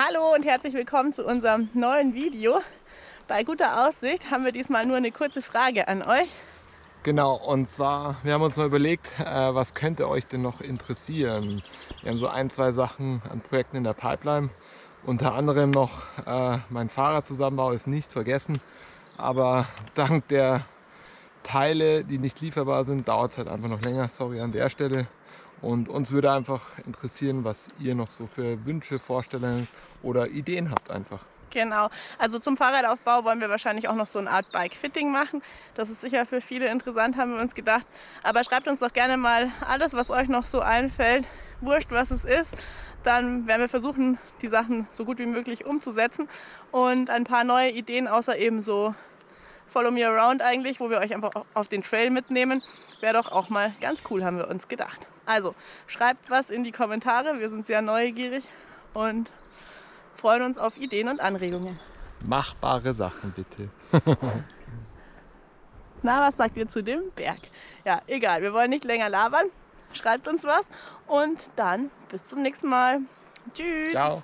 Hallo und herzlich willkommen zu unserem neuen Video. Bei guter Aussicht haben wir diesmal nur eine kurze Frage an euch. Genau, und zwar, wir haben uns mal überlegt, äh, was könnte euch denn noch interessieren? Wir haben so ein, zwei Sachen an Projekten in der Pipeline. Unter anderem noch äh, mein Fahrradzusammenbau ist nicht vergessen, aber dank der Teile, die nicht lieferbar sind, dauert es halt einfach noch länger. Sorry an der Stelle. Und uns würde einfach interessieren, was ihr noch so für Wünsche, Vorstellungen oder Ideen habt einfach. Genau, also zum Fahrradaufbau wollen wir wahrscheinlich auch noch so eine Art Bike-Fitting machen. Das ist sicher für viele interessant, haben wir uns gedacht. Aber schreibt uns doch gerne mal alles, was euch noch so einfällt. Wurscht, was es ist. Dann werden wir versuchen, die Sachen so gut wie möglich umzusetzen. Und ein paar neue Ideen, außer eben so Follow Me Around eigentlich, wo wir euch einfach auf den Trail mitnehmen, wäre doch auch mal ganz cool, haben wir uns gedacht. Also schreibt was in die Kommentare, wir sind sehr neugierig und freuen uns auf Ideen und Anregungen. Machbare Sachen bitte. Na, was sagt ihr zu dem Berg? Ja, egal, wir wollen nicht länger labern. Schreibt uns was und dann bis zum nächsten Mal. Tschüss. Ciao.